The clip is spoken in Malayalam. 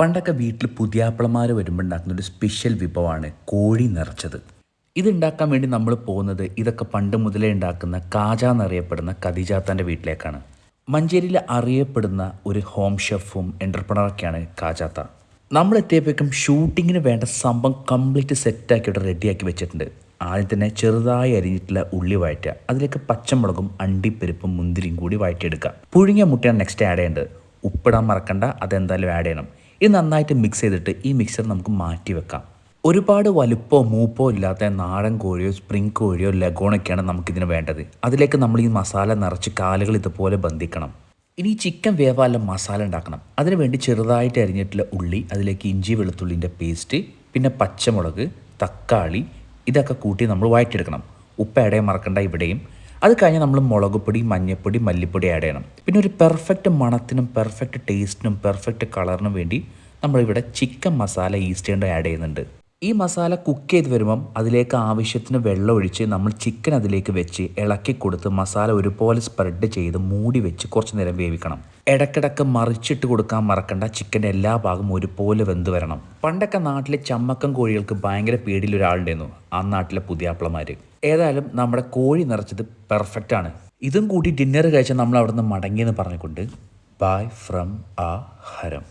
പണ്ടൊക്കെ വീട്ടിൽ പുതിയാപ്പിളമാർ വരുമ്പോൾ ഉണ്ടാക്കുന്ന ഒരു സ്പെഷ്യൽ വിഭവമാണ് കോഴി നിറച്ചത്. ഇതുണ്ടാക്കാൻ വേണ്ടി നമ്മൾ പോകുന്നത് ഇതൊക്കെ പണ്ട് മുതലേ ഉണ്ടാക്കുന്ന കാജ എന്നറിയപ്പെടുന്ന ഖദീജാത്താന്റെ വീട്ടിലേക്കാണ്. മഞ്ചേരിയിൽ അറിയപ്പെടുന്ന ഒരു ഹോം ഷെഫും എന്റർപ്രണറൊക്കെയാണ് കാജാത്ത. നമ്മൾ എത്തിയപ്പോഴേക്കും ഷൂട്ടിങ്ങിന് വേണ്ട സംഭവം കംപ്ലീറ്റ് സെറ്റാക്കിയിട്ട് റെഡിയാക്കി വെച്ചിട്ടുണ്ട്. ആദ്യം തന്നെ ചെറുതായി അരിഞ്ഞിട്ടുള്ള ഉള്ളി വഴറ്റുക. അതിലേക്ക് പച്ചമുളകും അണ്ടിപ്പരിപ്പും മുന്തിരിയും കൂടി വഴറ്റിയെടുക്കുക. പുഴുങ്ങിയ മുട്ടയാണ് നെക്സ്റ്റ് ആഡ് ചെയ്യേണ്ടത്. ഉപ്പിടാൻ മറക്കണ്ട അതെന്തായാലും ആഡ് ചെയ്യണം. ഇത് നന്നായിട്ട് മിക്സ് ചെയ്തിട്ട് ഈ മിക്സർ നമുക്ക് മാറ്റി വെക്കാം. ഒരുപാട് വലുപ്പോ മൂപ്പോ ഇല്ലാത്ത നാടൻ കോഴിയോ സ്പ്രിംഗ് കോഴിയോ ലഗോണൊക്കെയാണ് നമുക്കിതിന് വേണ്ടത്. അതിലേക്ക് നമ്മൾ ഈ മസാല നിറച്ച് കാലുകൾ ഇതുപോലെ ബന്ധിക്കണം. ഇനി ചിക്കൻ വേവാല മസാല ഉണ്ടാക്കണം. അതിനുവേണ്ടി ചെറുതായിട്ട് അരിഞ്ഞിട്ടുള്ള ഉള്ളി അതിലേക്ക് ഇഞ്ചി വെളുത്തുള്ളിന്റെ പേസ്റ്റ് പിന്നെ പച്ചമുളക് തക്കാളി ഇതൊക്കെ കൂട്ടി നമ്മൾ വഴറ്റിയെടുക്കണം. ഉപ്പ് ഇടയും മറക്കണ്ട ഇവിടെയും. അത് കഴിഞ്ഞ് നമ്മൾ മുളക് പൊടി മഞ്ഞൾപ്പൊടി മല്ലിപ്പൊടി ആഡ് ചെയ്യണം. പിന്നെ ഒരു പെർഫെക്റ്റ് മണത്തിനും പെർഫെക്റ്റ് ടേസ്റ്റിനും പെർഫെക്റ്റ് കളറിനും വേണ്ടി നമ്മളിവിടെ ചിക്കൻ മസാല ഈസ്റ്റേണ്ട് ആഡ് ചെയ്യുന്നുണ്ട്. ഈ മസാല കുക്ക് ചെയ്ത് വരുമ്പം അതിലേക്ക് ആവശ്യത്തിന് വെള്ളം ഒഴിച്ച് നമ്മൾ ചിക്കൻ അതിലേക്ക് വെച്ച് ഇളക്കി കൊടുത്ത് മസാല ഒരുപോലെ സ്പ്രെഡ് ചെയ്ത് മൂടി വെച്ച് കുറച്ച് നേരം വേവിക്കണം. ഇടക്കിടക്ക് മറിച്ചിട്ട് കൊടുക്കാൻ മറക്കണ്ട. ചിക്കന്റെ എല്ലാ ഭാഗവും ഒരുപോലെ വെന്ത് വരണം. പണ്ടൊക്കെ നാട്ടിലെ ചമ്മക്കം കോഴികൾക്ക് ഭയങ്കര പേടിയിൽ ഒരാളുണ്ടായിരുന്നു. ആ നാട്ടിലെ പുതിയാപ്പിളമാർ ഏതായാലും നമ്മുടെ കോഴി നിറച്ചത് പെർഫെക്റ്റ് ആണ്. ഇതും കൂടി ഡിന്നർ കഴിച്ചാൽ നമ്മൾ അവിടുന്ന് മടങ്ങിയെന്ന് പറഞ്ഞുകൊണ്ട് ബൈ ഫ്രം ആ ഹരം